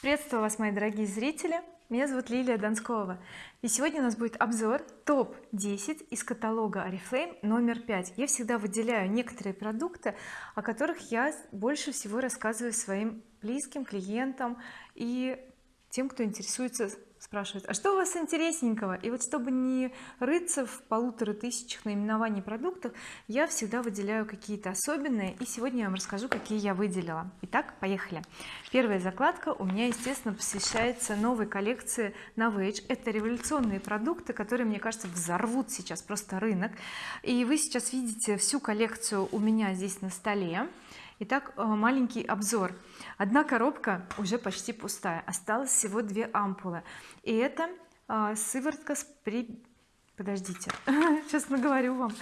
приветствую вас мои дорогие зрители. Меня зовут Лилия Донскова и сегодня у нас будет обзор топ 10 из каталога oriflame номер 5 я всегда выделяю некоторые продукты о которых я больше всего рассказываю своим близким клиентам и тем кто интересуется спрашивают а что у вас интересненького? И вот чтобы не рыться в полутора тысячах наименований продуктов я всегда выделяю какие-то особенные и сегодня я вам расскажу какие я выделила. Итак поехали. Первая закладка у меня естественно посвящается новой коллекции Novage. Это революционные продукты которые мне кажется взорвут сейчас просто рынок. И вы сейчас видите всю коллекцию у меня здесь на столе итак э, маленький обзор. Одна коробка уже почти пустая осталось всего две ампулы. И это а, сыворотка с при подождите сейчас наговорю вам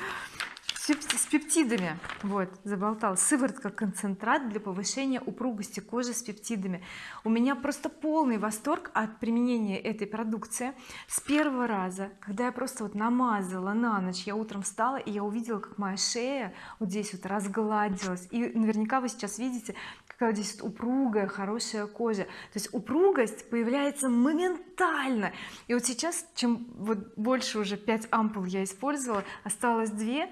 с пептидами. Вот заболтал. Сыворотка концентрат для повышения упругости кожи с пептидами. У меня просто полный восторг от применения этой продукции. С первого раза когда я просто вот намазала на ночь я утром встала и я увидела как моя шея вот здесь вот разгладилась. И наверняка вы сейчас видите какая здесь вот упругая хорошая кожа. То есть упругость появляется моментально. И вот сейчас чем вот больше уже 5 ампул я использовала осталось 2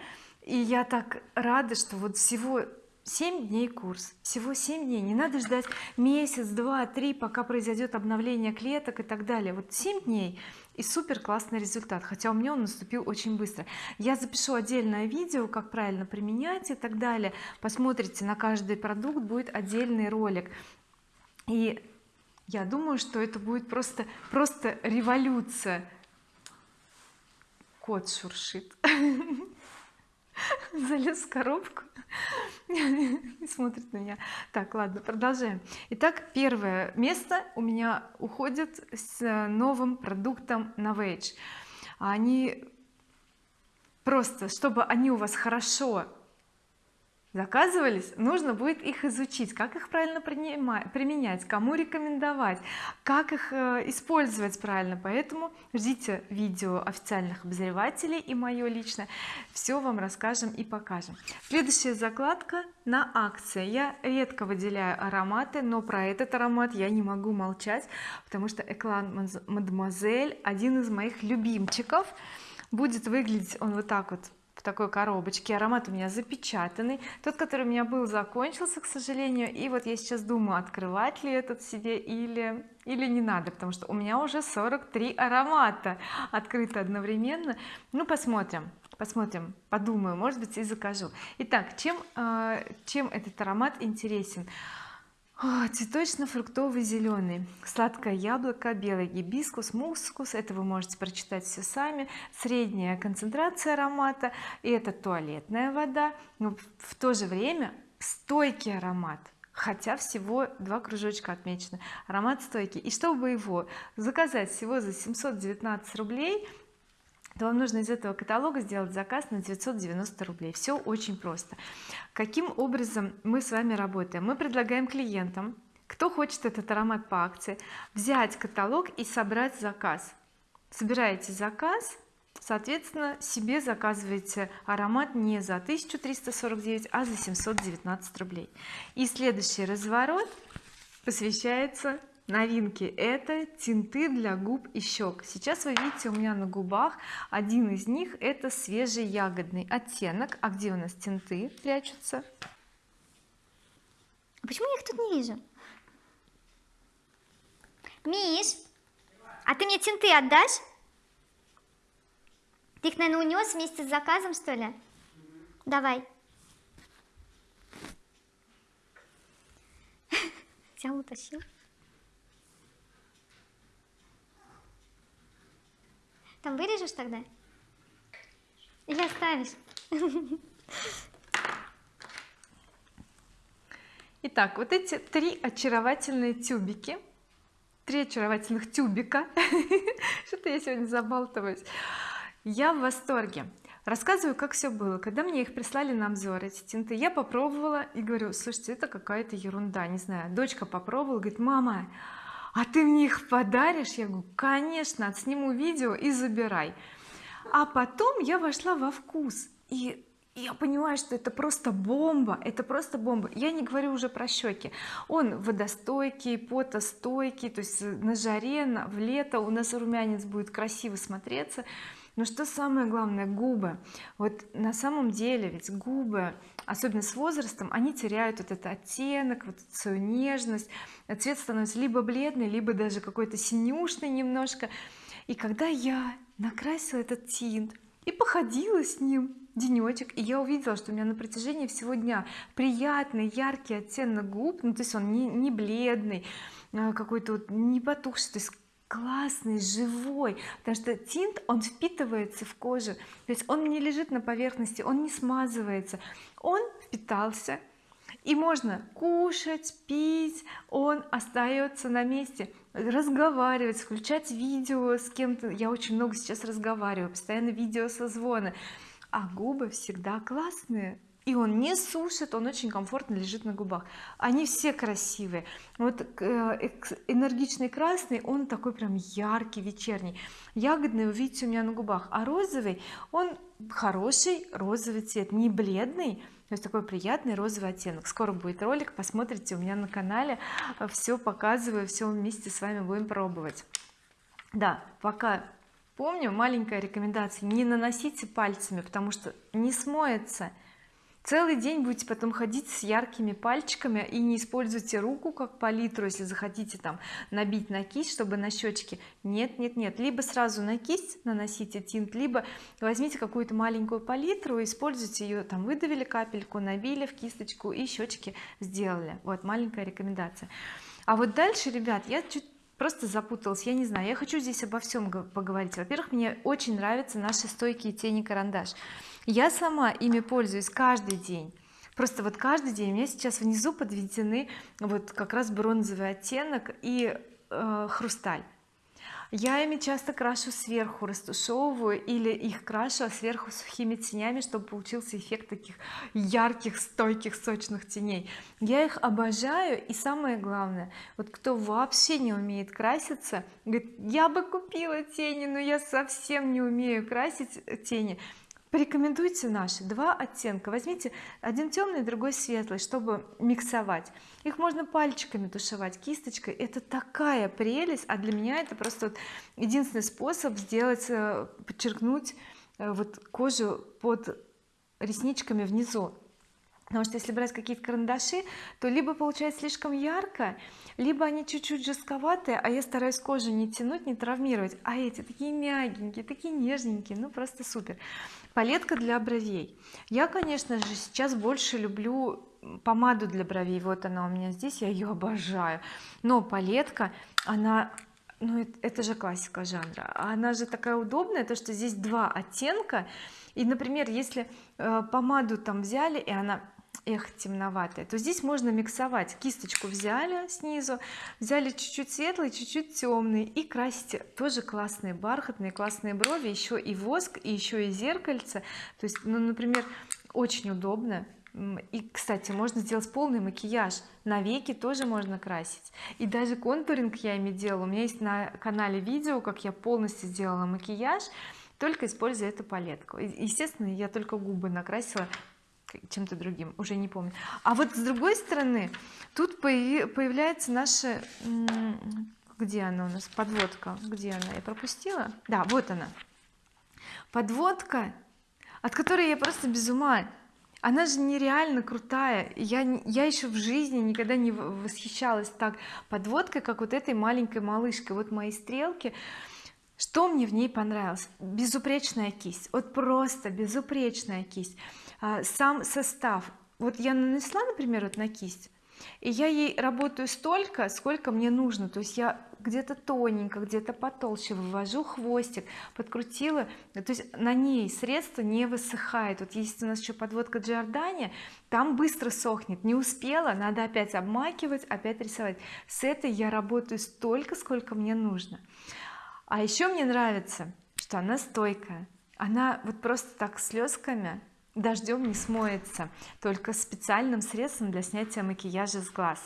и я так рада что вот всего 7 дней курс всего 7 дней. Не надо ждать месяц два три пока произойдет обновление клеток и так далее. Вот 7 дней и супер классный результат хотя у меня он наступил очень быстро. Я запишу отдельное видео как правильно применять и так далее. Посмотрите на каждый продукт будет отдельный ролик. И я думаю что это будет просто просто революция. Кот шуршит залез в коробку и смотрит на меня. Так ладно продолжаем. Итак первое место у меня уходит с новым продуктом Novage они просто чтобы они у вас хорошо заказывались нужно будет их изучить как их правильно применять кому рекомендовать как их э, использовать правильно. Поэтому ждите видео официальных обозревателей и мое лично все вам расскажем и покажем. Следующая закладка на акции. Я редко выделяю ароматы но про этот аромат я не могу молчать потому что эклан мадемуазель один из моих любимчиков. Будет выглядеть он вот так вот такой коробочке аромат у меня запечатанный тот который у меня был закончился к сожалению и вот я сейчас думаю открывать ли этот себе или или не надо потому что у меня уже 43 аромата открыто одновременно. Ну посмотрим посмотрим подумаю может быть и закажу. Итак чем э, чем этот аромат интересен цветочно-фруктовый зеленый сладкое яблоко белый гибискус мускус. Это вы можете прочитать все сами. Средняя концентрация аромата и это туалетная вода. Но в то же время стойкий аромат хотя всего два кружочка отмечено аромат стойкий. И чтобы его заказать всего за 719 рублей то вам нужно из этого каталога сделать заказ на 990 рублей. Все очень просто. Каким образом мы с вами работаем? Мы предлагаем клиентам кто хочет этот аромат по акции взять каталог и собрать заказ. Собираете заказ соответственно себе заказываете аромат не за 1349 а за 719 рублей. И следующий разворот посвящается новинки. Это тинты для губ и щек сейчас вы видите у меня на губах один из них. Это свежий ягодный оттенок. А где у нас тинты прячутся? Почему я их тут не вижу? Миш а ты мне тинты отдашь? Ты их наверное унес вместе с заказом что ли? Давай. Взял утащил Там вырежешь тогда? Или оставишь? Итак, вот эти три очаровательные тюбики, три очаровательных тюбика, что-то я сегодня забалтываюсь, я в восторге. Рассказываю, как все было. Когда мне их прислали на обзор, эти тинты, я попробовала и говорю, слушайте, это какая-то ерунда, не знаю. Дочка попробовала, говорит, мама, а ты мне их подаришь? Я говорю конечно сниму видео и забирай а потом я вошла во вкус и я понимаю что это просто бомба это просто бомба. Я не говорю уже про щеки. Он водостойкий потостойкий то есть на жаре на, в лето у нас румянец будет красиво смотреться но что самое главное губы. Вот на самом деле ведь губы особенно с возрастом они теряют вот этот оттенок вот свою нежность. Цвет становится либо бледный либо даже какой-то синюшный немножко. И когда я накрасила этот тинт и походила с ним денечек и я увидела что у меня на протяжении всего дня приятный яркий оттенок губ ну то есть он не, не бледный а какой-то вот не потухший то есть классный живой потому что тинт он впитывается в кожу. То есть он не лежит на поверхности он не смазывается. Он впитался и можно кушать пить он остается на месте разговаривать включать видео с кем-то. Я очень много сейчас разговариваю постоянно видео созвоны а губы всегда классные и он не сушит он очень комфортно лежит на губах. Они все красивые. Вот э, энергичный красный он такой прям яркий вечерний. Ягодный вы видите у меня на губах. А розовый он хороший розовый цвет не бледный то есть такой приятный розовый оттенок. Скоро будет ролик посмотрите у меня на канале. Все показываю все вместе с вами будем пробовать. Да пока помню маленькая рекомендация. Не наносите пальцами потому что не смоется целый день будете потом ходить с яркими пальчиками и не используйте руку как палитру если захотите там набить на кисть чтобы на щечки нет нет нет. Либо сразу на кисть наносите тинт либо возьмите какую-то маленькую палитру используйте ее там выдавили капельку набили в кисточку и щечки сделали. Вот маленькая рекомендация. А вот дальше ребят я чуть просто запуталась я не знаю. Я хочу здесь обо всем поговорить. Во-первых мне очень нравятся наши стойкие тени карандаш я сама ими пользуюсь каждый день. Просто вот каждый день у меня сейчас внизу подведены вот как раз бронзовый оттенок и э, хрусталь я ими часто крашу сверху растушевываю или их крашу а сверху сухими тенями чтобы получился эффект таких ярких стойких сочных теней. Я их обожаю и самое главное вот кто вообще не умеет краситься говорит я бы купила тени но я совсем не умею красить тени порекомендуйте наши два оттенка. Возьмите один темный другой светлый чтобы миксовать. Их можно пальчиками тушевать кисточкой. Это такая прелесть а для меня это просто вот единственный способ сделать э, подчеркнуть э, вот кожу под ресничками внизу потому что если брать какие-то карандаши то либо получается слишком ярко либо они чуть-чуть жестковатые а я стараюсь кожу не тянуть не травмировать. А эти такие мягенькие такие нежненькие ну просто супер. Палетка для бровей. Я конечно же сейчас больше люблю помаду для бровей. Вот она у меня здесь я ее обожаю. Но палетка она ну это же классика жанра. Она же такая удобная то что здесь два оттенка. И например если э, помаду там взяли и она эх темноватая. То здесь можно миксовать. Кисточку взяли снизу взяли чуть-чуть светлый чуть-чуть темный и красите тоже классные бархатные классные брови еще и воск и еще и зеркальце. То есть ну например очень удобно. И кстати можно сделать полный макияж. На веки тоже можно красить. И даже контуринг я ими делала. У меня есть на канале видео как я полностью сделала макияж только используя эту палетку. Естественно я только губы накрасила чем-то другим уже не помню. А вот с другой стороны тут появляется наша где она у нас подводка? Где она? Я пропустила? Да вот она. Подводка от которой я просто без ума. Она же нереально крутая. Я я еще в жизни никогда не восхищалась так подводкой как вот этой маленькой малышкой. Вот мои стрелки что мне в ней понравилось? Безупречная кисть. Вот просто безупречная кисть. А, сам состав. Вот я нанесла например вот на кисть и я ей работаю столько сколько мне нужно. То есть я где-то тоненько где-то потолще вывожу хвостик подкрутила. То есть на ней средство не высыхает. Вот есть у нас еще подводка Джордани там быстро сохнет. Не успела надо опять обмакивать опять рисовать. С этой я работаю столько сколько мне нужно а еще мне нравится что она стойкая. Она вот просто так слезками дождем не смоется только специальным средством для снятия макияжа с глаз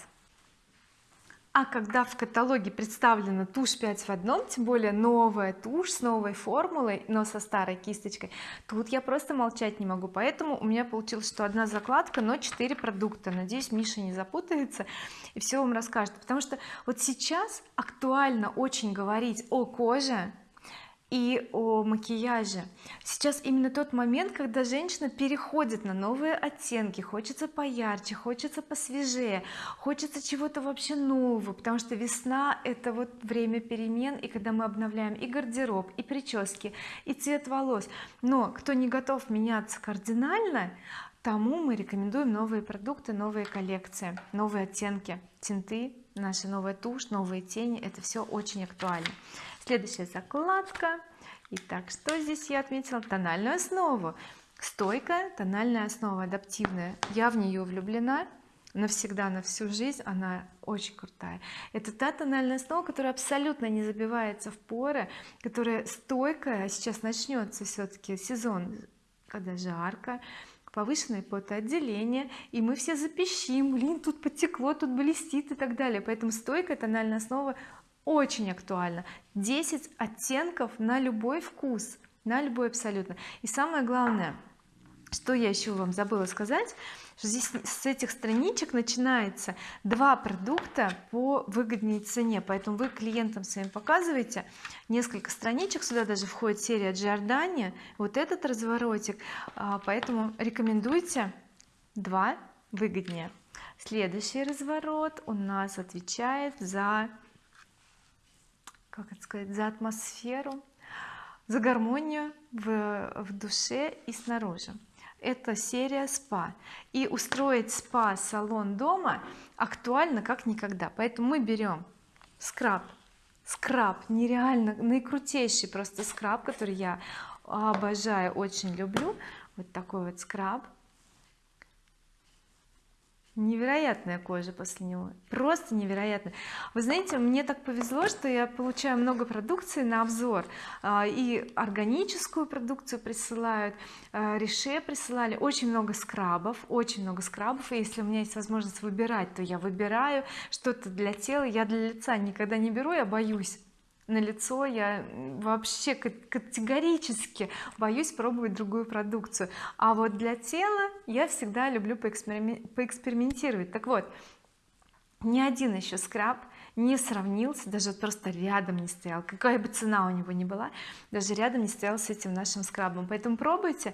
а когда в каталоге представлена тушь 5 в одном тем более новая тушь с новой формулой но со старой кисточкой тут я просто молчать не могу. Поэтому у меня получилось что одна закладка но 4 продукта. Надеюсь Миша не запутается и все вам расскажет. Потому что вот сейчас актуально очень говорить о коже и о макияже. Сейчас именно тот момент когда женщина переходит на новые оттенки. Хочется поярче хочется посвежее хочется чего-то вообще нового потому что весна это вот время перемен и когда мы обновляем и гардероб и прически и цвет волос. Но кто не готов меняться кардинально тому мы рекомендуем новые продукты новые коллекции новые оттенки тинты наша новая тушь новые тени это все очень актуально следующая закладка. Итак что здесь я отметила? Тональную основу. Стойкая тональная основа адаптивная. Я в нее влюблена навсегда на всю жизнь. Она очень крутая. Это та тональная основа которая абсолютно не забивается в поры которая стойкая. Сейчас начнется все-таки сезон когда жарко повышенное потоотделение и мы все запищим. Блин тут потекло тут блестит и так далее. Поэтому стойкая тональная основа очень актуально. 10 оттенков на любой вкус на любой абсолютно. И самое главное что я еще вам забыла сказать что здесь с этих страничек начинается два продукта по выгодней цене. Поэтому вы клиентам своим показываете несколько страничек. Сюда даже входит серия Giordani вот этот разворотик. А, поэтому рекомендуйте два выгоднее. Следующий разворот у нас отвечает за как это сказать за атмосферу за гармонию в, в душе и снаружи. Это серия спа и устроить спа салон дома актуально как никогда. Поэтому мы берем скраб. Скраб нереально наикрутейший просто скраб который я обожаю очень люблю. Вот такой вот скраб невероятная кожа после него просто невероятно вы знаете мне так повезло что я получаю много продукции на обзор. А, и органическую продукцию присылают а, реше присылали. Очень много скрабов очень много скрабов. И если у меня есть возможность выбирать то я выбираю. Что-то для тела я для лица никогда не беру я боюсь на лицо я вообще категорически боюсь пробовать другую продукцию. А вот для тела я всегда люблю поэкспериментировать. Так вот ни один еще скраб не сравнился даже просто рядом не стоял. Какая бы цена у него ни была даже рядом не стоял с этим нашим скрабом. Поэтому пробуйте.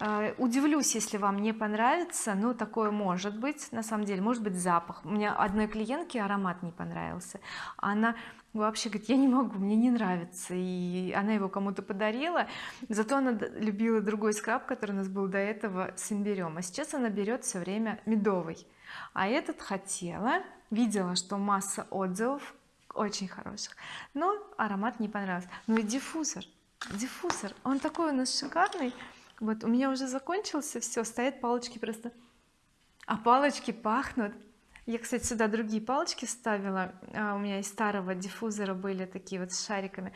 Э, удивлюсь если вам не понравится но такое может быть на самом деле. Может быть запах. У меня одной клиентке аромат не понравился. Она вообще говорит я не могу мне не нравится и она его кому-то подарила. Зато она любила другой скраб который у нас был до этого с имбирем а сейчас она берет все время медовый. А этот хотела видела что масса отзывов очень хороших. Но аромат не понравился. Ну и диффузор. Диффузор он такой у нас шикарный. Вот у меня уже закончился все стоят палочки просто. А палочки пахнут. Я кстати сюда другие палочки ставила. А, у меня из старого диффузора были такие вот с шариками.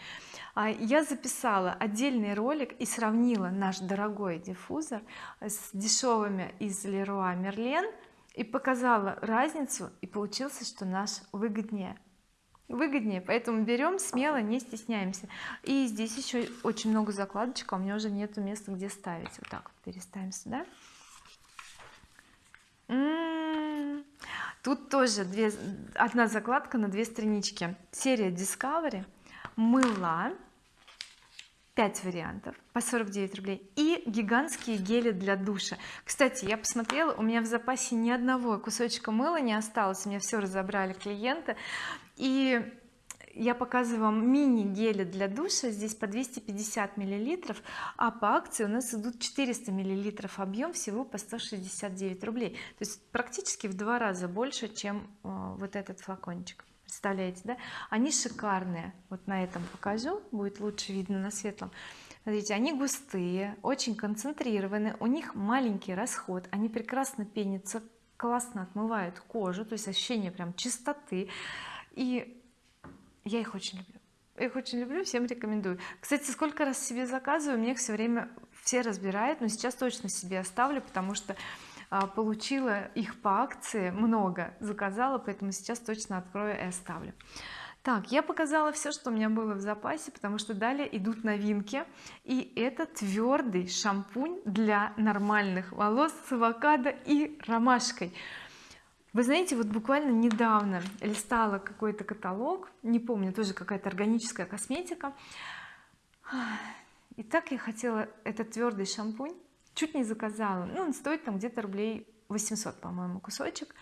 А, я записала отдельный ролик и сравнила наш дорогой диффузор с дешевыми из Leroy Merlin и показала разницу и получилось что наш выгоднее. Выгоднее поэтому берем смело не стесняемся. И здесь еще очень много закладочек а у меня уже нету места где ставить. Вот так вот переставим сюда. М -м -м. тут тоже две одна закладка на две странички. Серия Discovery. Мыла 5 вариантов по 49 рублей и гигантские гели для душа. Кстати я посмотрела у меня в запасе ни одного кусочка мыла не осталось у меня все разобрали клиенты. И я показываю вам мини гели для душа здесь по 250 миллилитров а по акции у нас идут 400 миллилитров объем всего по 169 рублей. То есть практически в два раза больше чем э, вот этот флакончик представляете да? Они шикарные. Вот на этом покажу будет лучше видно на светлом. Смотрите они густые очень концентрированы у них маленький расход они прекрасно пенятся классно отмывают кожу то есть ощущение прям чистоты. И я их очень люблю. Их очень люблю всем рекомендую. Кстати сколько раз себе заказываю мне их все время все разбирают но сейчас точно себе оставлю потому что получила их по акции много заказала поэтому сейчас точно открою и оставлю. Так я показала все что у меня было в запасе потому что далее идут новинки. И это твердый шампунь для нормальных волос с авокадо и ромашкой. Вы знаете вот буквально недавно листала какой-то каталог не помню тоже какая-то органическая косметика. И так я хотела этот твердый шампунь чуть не заказала. Ну он стоит там где-то рублей 800 по-моему кусочек.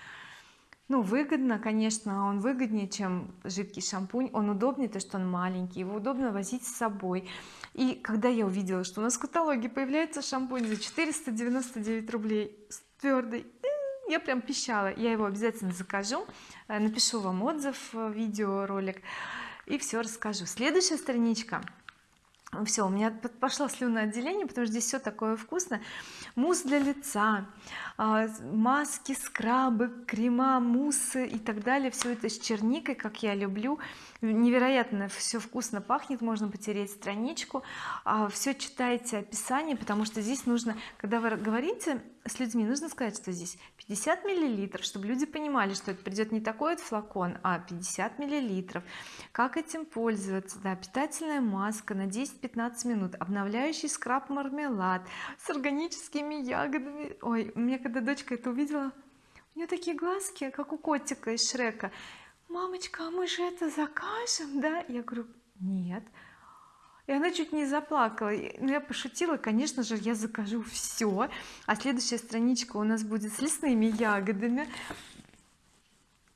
Ну выгодно конечно он выгоднее чем жидкий шампунь. Он удобнее то что он маленький его удобно возить с собой. И когда я увидела что у нас в каталоге появляется шампунь за 499 рублей твердый я прям пищала. Я его обязательно закажу э, напишу вам отзыв э, видеоролик и все расскажу. Следующая страничка все у меня пошло слюноотделение потому что здесь все такое вкусное. Мусс для лица а, маски скрабы крема муссы и так далее. Все это с черникой как я люблю невероятно все вкусно пахнет можно потереть страничку. А, все читайте описание потому что здесь нужно когда вы говорите с людьми нужно сказать что здесь 50 миллилитров чтобы люди понимали что это придет не такой вот флакон а 50 миллилитров. Как этим пользоваться? Да питательная маска на 10-15 минут обновляющий скраб мармелад с органическими ягодами. Ой у меня когда дочка это увидела у нее такие глазки как у котика из Шрека мамочка а мы же это закажем да? Я говорю нет и она чуть не заплакала. Но я пошутила конечно же я закажу все а следующая страничка у нас будет с лесными ягодами.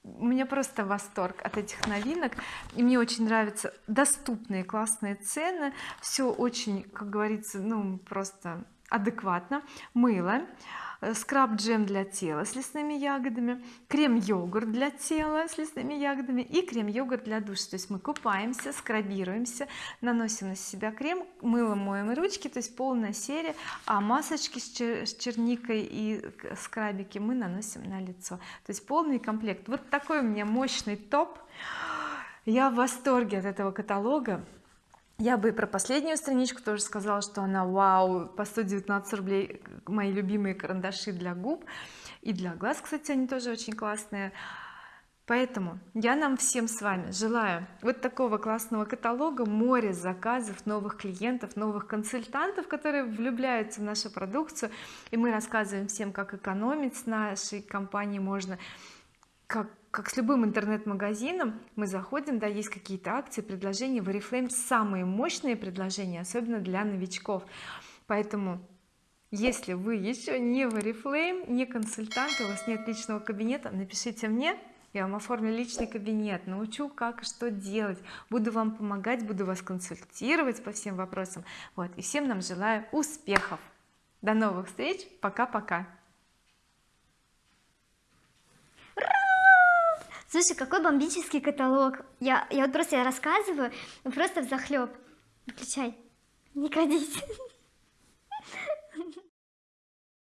У меня просто восторг от этих новинок. И мне очень нравятся доступные классные цены. Все очень как говорится ну просто адекватно. Мыло скраб джем для тела с лесными ягодами крем йогурт для тела с лесными ягодами и крем йогурт для душа. То есть мы купаемся скрабируемся наносим на себя крем мылом моем ручки. То есть полная серия. А масочки с черникой и скрабики мы наносим на лицо. То есть полный комплект. Вот такой у меня мощный топ. Я в восторге от этого каталога я бы и про последнюю страничку тоже сказала что она вау по 119 рублей мои любимые карандаши для губ и для глаз кстати они тоже очень классные. Поэтому я нам всем с вами желаю вот такого классного каталога море заказов новых клиентов новых консультантов которые влюбляются в нашу продукцию. И мы рассказываем всем как экономить с нашей компанией можно как как с любым интернет-магазином мы заходим да есть какие-то акции предложения. В oriflame самые мощные предложения особенно для новичков. Поэтому если вы еще не в oriflame не консультант у вас нет личного кабинета напишите мне я вам оформлю личный кабинет научу как и что делать. Буду вам помогать буду вас консультировать по всем вопросам. Вот и всем нам желаю успехов. До новых встреч. Пока-пока Слушай, какой бомбический каталог. Я, я вот просто рассказываю, просто в захлеб. Выключай. Не крадись.